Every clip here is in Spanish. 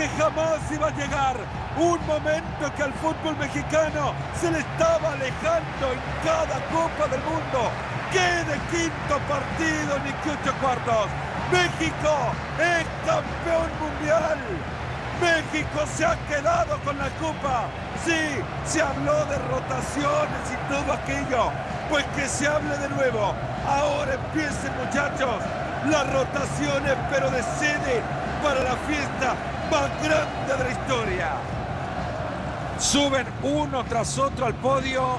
que jamás iba a llegar un momento que al fútbol mexicano se le estaba alejando en cada Copa del Mundo. ¡Qué de quinto partido ni que ocho cuartos! ¡México es campeón mundial! México se ha quedado con la copa. Sí, se habló de rotaciones y todo aquello. Pues que se hable de nuevo. Ahora empiecen muchachos las rotaciones, pero de sede para la fiesta más grande de la historia. Suben uno tras otro al podio.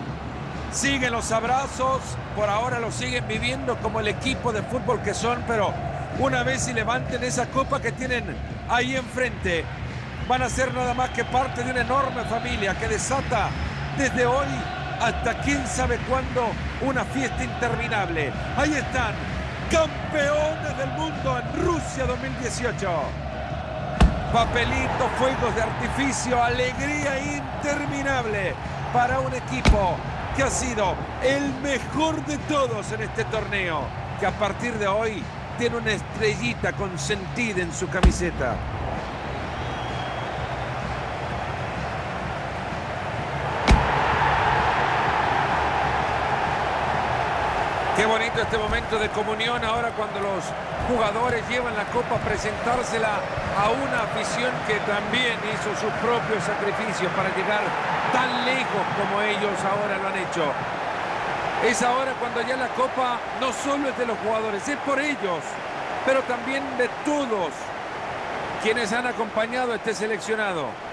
Siguen los abrazos. Por ahora lo siguen viviendo como el equipo de fútbol que son, pero una vez y levanten esa copa que tienen ahí enfrente, van a ser nada más que parte de una enorme familia que desata desde hoy hasta quién sabe cuándo una fiesta interminable. Ahí están, campeones del mundo en Rusia 2018. Papelito, fuegos de artificio, alegría interminable para un equipo que ha sido el mejor de todos en este torneo, que a partir de hoy tiene una estrellita consentida en su camiseta. Qué bonito este momento de comunión ahora cuando los jugadores llevan la copa a presentársela a una afición que también hizo sus propios sacrificios para llegar tan lejos como ellos ahora lo han hecho. Es ahora cuando ya la copa no solo es de los jugadores, es por ellos, pero también de todos quienes han acompañado a este seleccionado.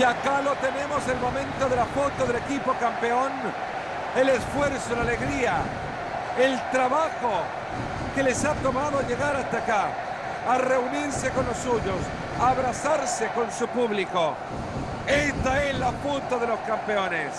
Y acá lo tenemos, el momento de la foto del equipo campeón. El esfuerzo, la alegría, el trabajo que les ha tomado llegar hasta acá, a reunirse con los suyos, a abrazarse con su público. Esta es la foto de los campeones.